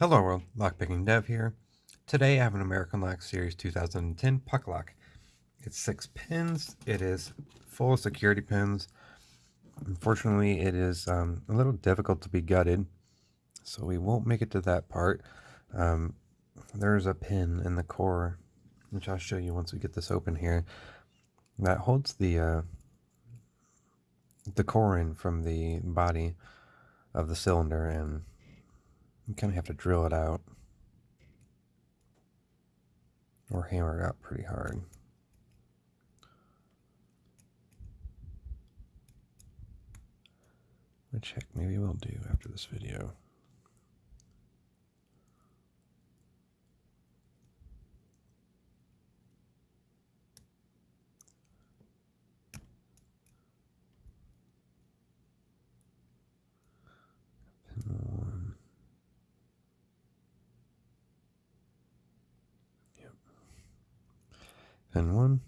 Hello world, Lockpicking Dev here. Today I have an American Lock Series 2010 puck lock. It's six pins, it is full of security pins. Unfortunately it is um, a little difficult to be gutted, so we won't make it to that part. Um, there's a pin in the core, which I'll show you once we get this open here, that holds the, uh, the core in from the body of the cylinder and you kind of have to drill it out or hammer it out pretty hard. Which heck, maybe we'll do after this video. And one.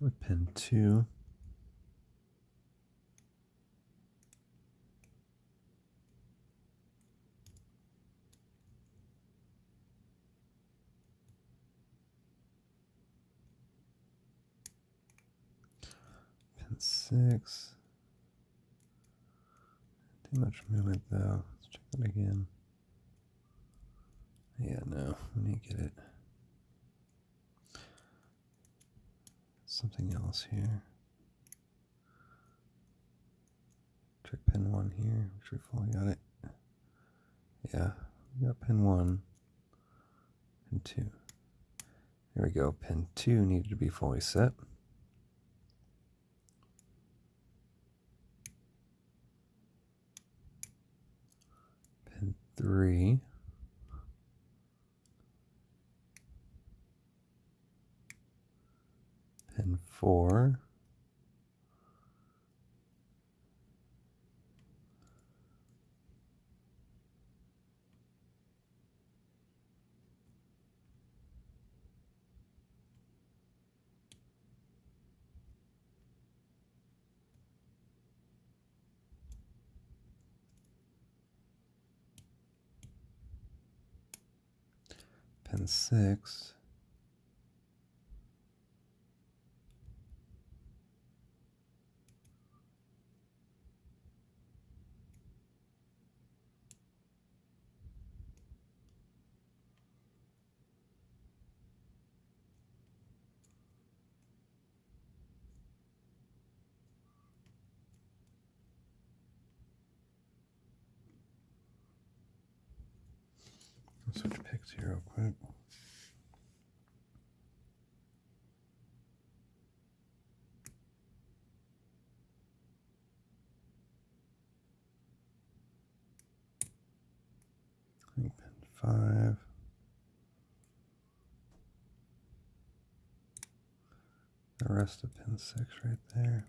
With pin two. Pin six. Too much movement though. Let's check that again. Yeah, no, let me get it. Something else here. Trick pin one here, which we fully got it. Yeah, we got pin one and two. There we go. Pin two needed to be fully set. Pin three. And 4. Pin 6. Switch picks here real quick. pin five. The rest of pin six right there.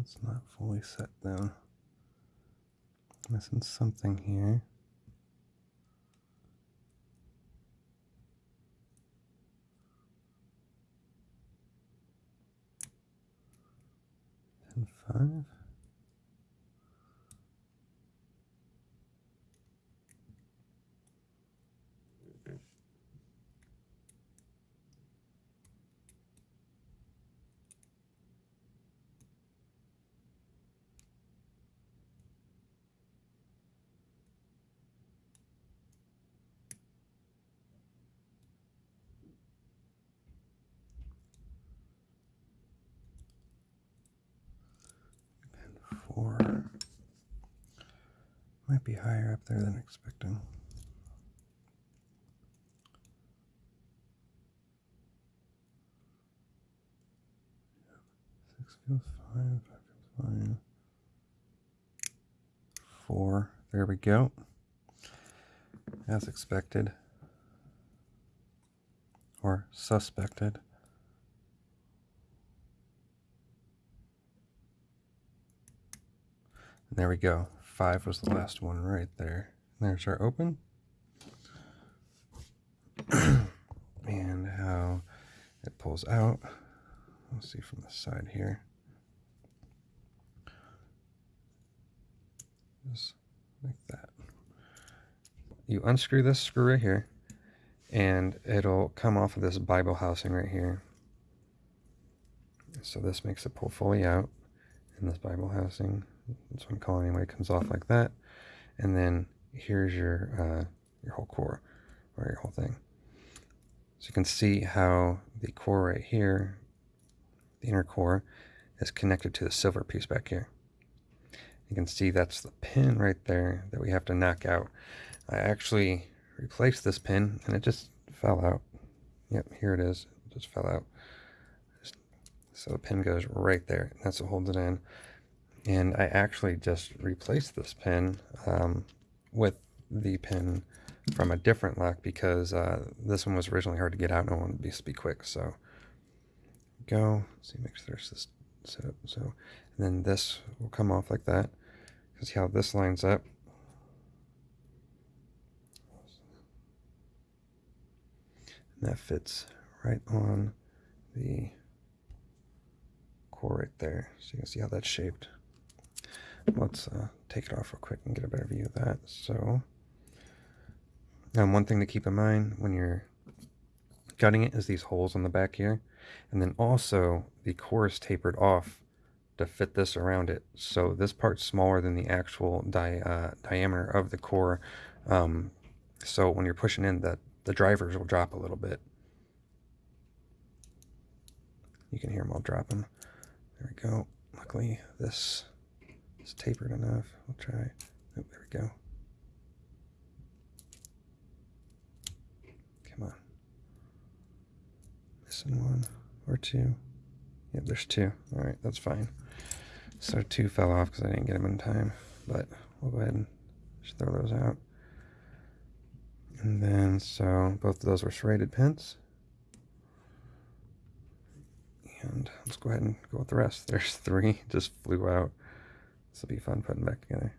It's not fully set down. Missing something here. And five. Might be higher up there than expecting. Six feels fine, five feels fine. Four, there we go. As expected. Or suspected. There we go. Five was the last one right there. There's our open. and how it pulls out. Let's see from the side here. Just like that. You unscrew this screw right here, and it'll come off of this Bible housing right here. So this makes it pull fully out in this Bible housing. This one call anyway comes off like that. And then here's your uh, your whole core or your whole thing. So you can see how the core right here, the inner core, is connected to the silver piece back here. You can see that's the pin right there that we have to knock out. I actually replaced this pin and it just fell out. Yep, here it is. It just fell out. So the pin goes right there. That's what holds it in. And I actually just replaced this pin um, with the pin from a different lock because uh, this one was originally hard to get out and I wanted to be quick. So go, Let's see, make sure there's this set up. So, and then this will come off like that. See how this lines up. And that fits right on the core right there. So you can see how that's shaped. Let's uh, take it off real quick and get a better view of that. So, um, one thing to keep in mind when you're gutting it is these holes on the back here. And then also the core is tapered off to fit this around it. So this part's smaller than the actual di uh, diameter of the core. Um, so when you're pushing in, the, the drivers will drop a little bit. You can hear them all dropping. There we go. Luckily, this is tapered enough. We'll try. Oh, there we go. Come on. Missing one or two. Yep, there's two. All right, that's fine. So two fell off because I didn't get them in time, but we'll go ahead and just throw those out. And then, so both of those were serrated pins. And let's go ahead and go with the rest. There's three, just flew out. This will be fun putting back together.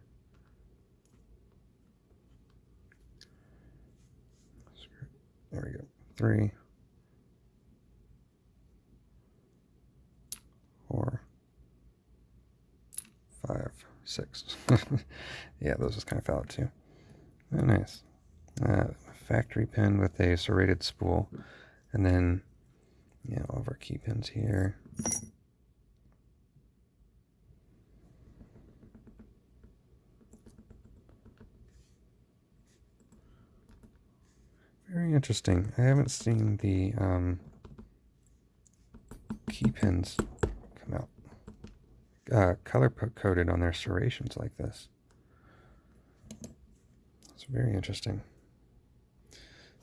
There we go. Three, four, five, six. yeah, those just kind of fell out too. Very nice. Uh, factory pin with a serrated spool. And then, yeah, all of our key pins here. Very interesting. I haven't seen the um, key pins come out uh, color coded on their serrations like this. It's very interesting.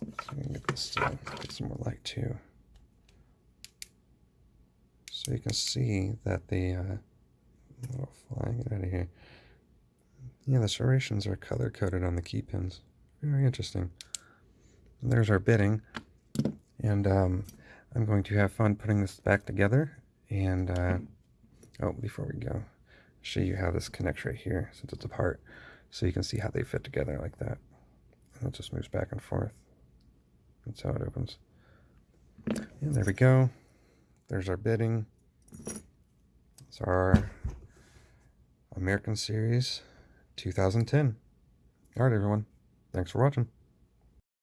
So I'm get this get some more light too. So you can see that the uh, little flying out of here. Yeah, the serrations are color coded on the key pins. Very interesting. There's our bidding. And um, I'm going to have fun putting this back together. And uh, oh, before we go, show you how this connects right here since it's apart. So you can see how they fit together like that. And it just moves back and forth. That's how it opens. And there we go. There's our bidding. It's our American Series 2010. All right, everyone. Thanks for watching.